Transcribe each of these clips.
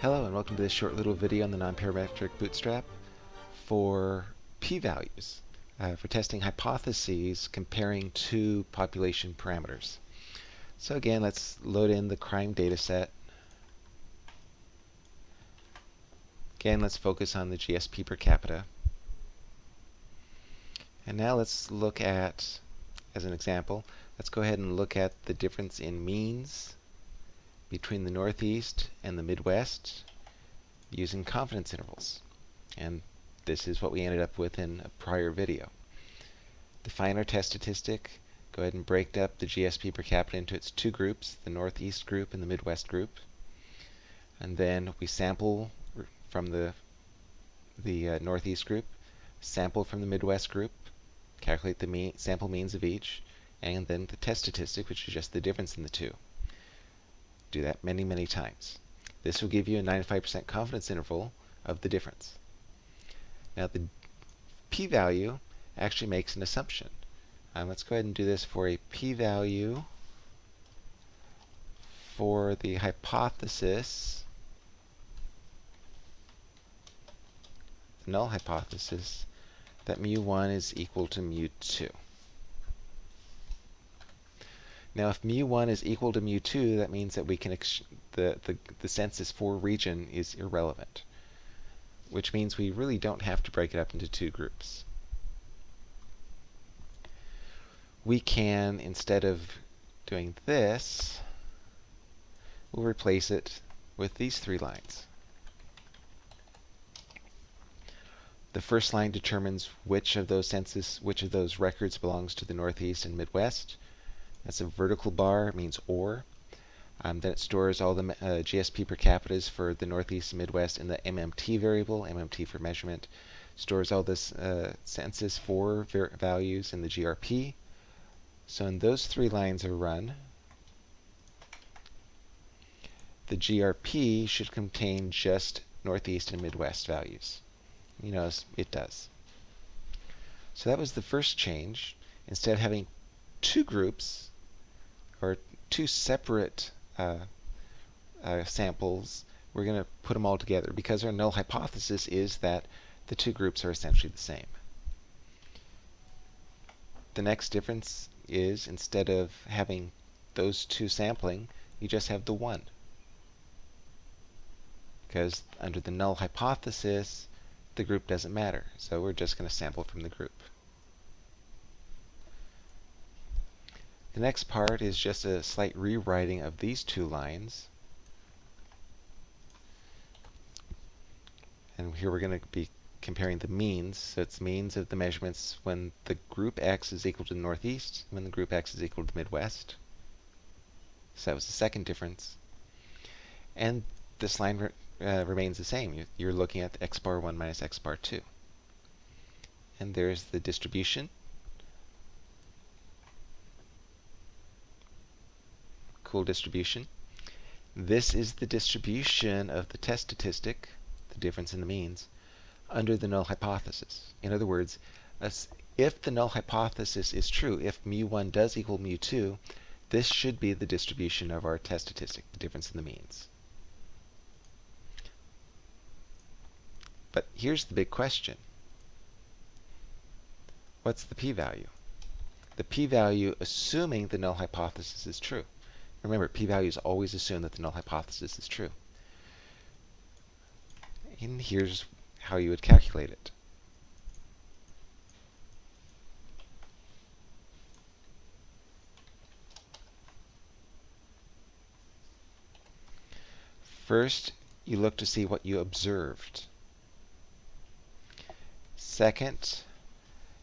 Hello and welcome to this short little video on the nonparametric bootstrap for p-values uh, for testing hypotheses comparing two population parameters. So again, let's load in the crime data set. Again, let's focus on the GSP per capita. And now let's look at, as an example, let's go ahead and look at the difference in means between the Northeast and the Midwest using confidence intervals. And this is what we ended up with in a prior video. Define our test statistic. Go ahead and break up the GSP per capita into its two groups, the Northeast group and the Midwest group. And then we sample from the, the uh, Northeast group, sample from the Midwest group, calculate the mean, sample means of each, and then the test statistic, which is just the difference in the two. Do that many, many times. This will give you a 95% confidence interval of the difference. Now the p-value actually makes an assumption. Um, let's go ahead and do this for a p-value for the hypothesis, the null hypothesis, that mu1 is equal to mu2. Now, if mu1 is equal to mu2, that means that we can the, the, the census for region is irrelevant, which means we really don't have to break it up into two groups. We can, instead of doing this, we'll replace it with these three lines. The first line determines which of those census, which of those records belongs to the Northeast and Midwest. That's a vertical bar, means or. Um, then it stores all the uh, GSP per capitas for the Northeast and Midwest in the MMT variable, MMT for measurement. Stores all this uh, census for values in the GRP. So when those three lines are run, the GRP should contain just Northeast and Midwest values. You notice it does. So that was the first change. Instead of having two groups, or two separate uh, uh, samples, we're going to put them all together because our null hypothesis is that the two groups are essentially the same. The next difference is instead of having those two sampling, you just have the one. Because under the null hypothesis, the group doesn't matter. So we're just going to sample from the group. The next part is just a slight rewriting of these two lines. And here we're going to be comparing the means. So it's means of the measurements when the group X is equal to the Northeast, when the group X is equal to the Midwest. So that was the second difference. And this line re uh, remains the same. You're looking at x bar 1 minus x bar 2. And there's the distribution. Cool distribution. This is the distribution of the test statistic, the difference in the means, under the null hypothesis. In other words, if the null hypothesis is true, if mu1 does equal mu2, this should be the distribution of our test statistic, the difference in the means. But here's the big question. What's the p-value? The p-value assuming the null hypothesis is true. Remember, p-values always assume that the null hypothesis is true. And here's how you would calculate it. First, you look to see what you observed. Second,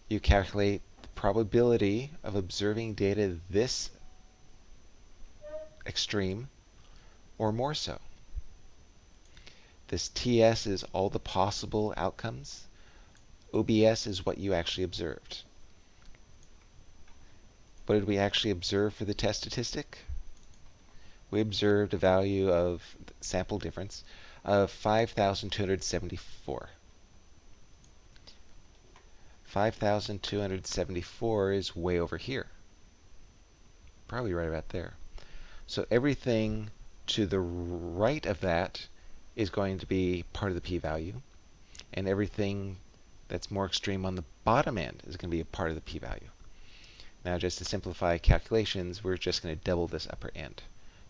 you calculate the probability of observing data this extreme or more so. This TS is all the possible outcomes. OBS is what you actually observed. What did we actually observe for the test statistic? We observed a value of sample difference of 5,274. 5,274 is way over here. Probably right about there. So everything to the right of that is going to be part of the p-value, and everything that's more extreme on the bottom end is going to be a part of the p-value. Now just to simplify calculations, we're just going to double this upper end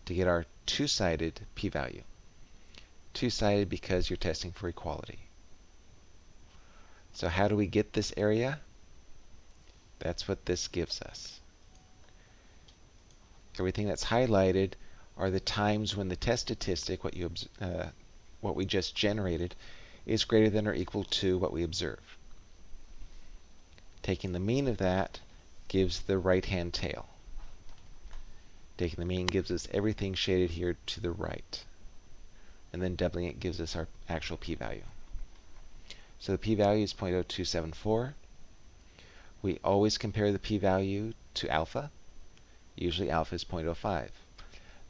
to get our two-sided p-value. Two-sided because you're testing for equality. So how do we get this area? That's what this gives us. Everything that's highlighted are the times when the test statistic, what you uh, what we just generated, is greater than or equal to what we observe. Taking the mean of that gives the right-hand tail. Taking the mean gives us everything shaded here to the right. And then doubling it gives us our actual p-value. So the p-value is 0.0274. We always compare the p-value to alpha. Usually alpha is 0.05.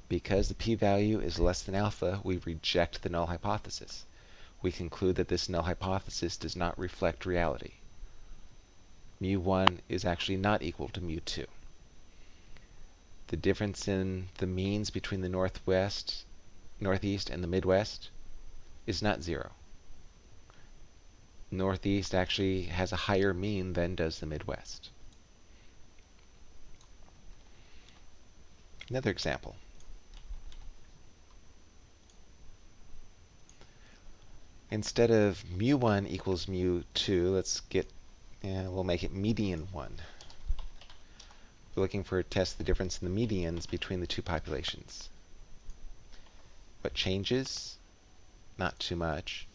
Because the p-value is less than alpha, we reject the null hypothesis. We conclude that this null hypothesis does not reflect reality. Mu1 is actually not equal to mu2. The difference in the means between the northwest, northeast, and the midwest is not zero. Northeast actually has a higher mean than does the Midwest. Another example. Instead of mu1 equals mu2, let's get, yeah, we'll make it median 1. We're looking for a test of the difference in the medians between the two populations. What changes? Not too much.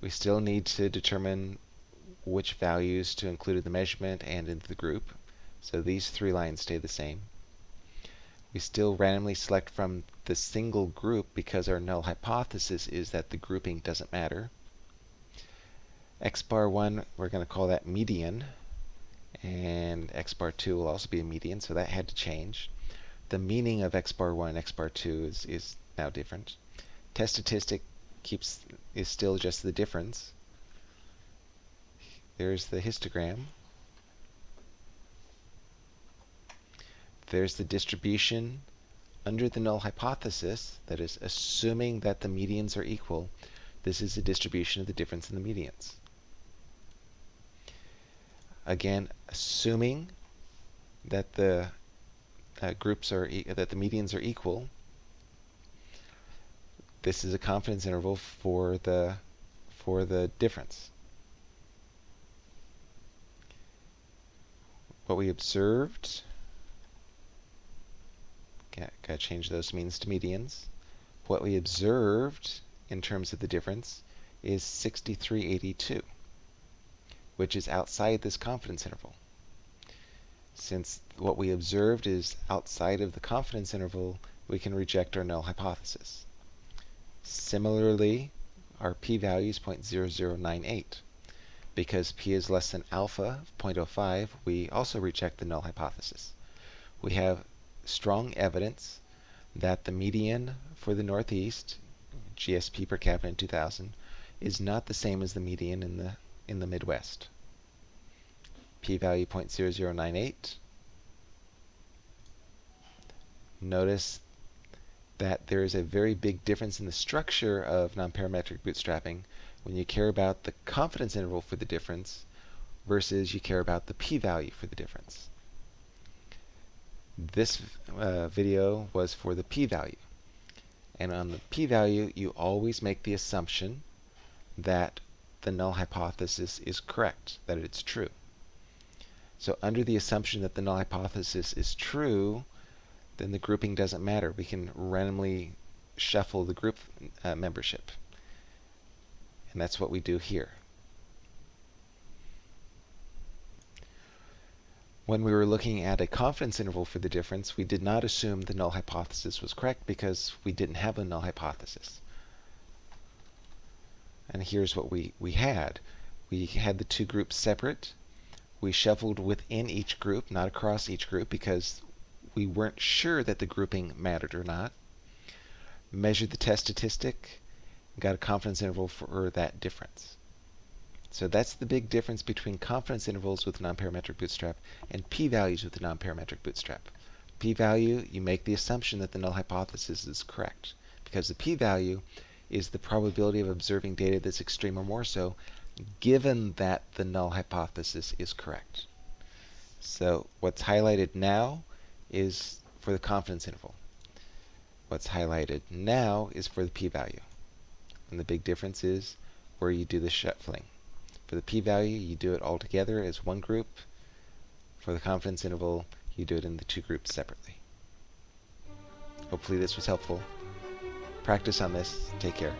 We still need to determine which values to include in the measurement and in the group. So these three lines stay the same. We still randomly select from the single group because our null hypothesis is that the grouping doesn't matter. X bar 1, we're going to call that median and x bar 2 will also be a median, so that had to change. The meaning of x bar 1 and x bar 2 is, is now different. Test statistic keeps is still just the difference. There's the histogram. There's the distribution under the null hypothesis, that is, assuming that the medians are equal, this is the distribution of the difference in the medians. Again, assuming that the uh, groups are e that the medians are equal, this is a confidence interval for the for the difference. What we observed, got to change those means to medians. What we observed in terms of the difference is 6382 which is outside this confidence interval. Since what we observed is outside of the confidence interval, we can reject our null hypothesis. Similarly, our p-value is 0.0098. Because p is less than alpha, of 0.05, we also reject the null hypothesis. We have strong evidence that the median for the Northeast, GSP per capita in 2000, is not the same as the median in the in the Midwest. P-value 0.0098. Notice that there is a very big difference in the structure of nonparametric bootstrapping when you care about the confidence interval for the difference versus you care about the p-value for the difference. This uh, video was for the p-value. And on the p-value, you always make the assumption that the null hypothesis is correct, that it's true. So under the assumption that the null hypothesis is true, then the grouping doesn't matter. We can randomly shuffle the group uh, membership. And that's what we do here. When we were looking at a confidence interval for the difference, we did not assume the null hypothesis was correct because we didn't have a null hypothesis. And here's what we, we had. We had the two groups separate. We shuffled within each group, not across each group, because we weren't sure that the grouping mattered or not. Measured the test statistic, got a confidence interval for that difference. So that's the big difference between confidence intervals with nonparametric bootstrap and p-values with the nonparametric bootstrap. P-value, you make the assumption that the null hypothesis is correct because the p-value is the probability of observing data that's extreme or more so, given that the null hypothesis is correct. So what's highlighted now is for the confidence interval. What's highlighted now is for the p-value. And the big difference is where you do the shuffling. For the p-value, you do it all together as one group. For the confidence interval, you do it in the two groups separately. Hopefully this was helpful. Practice on this. Take care.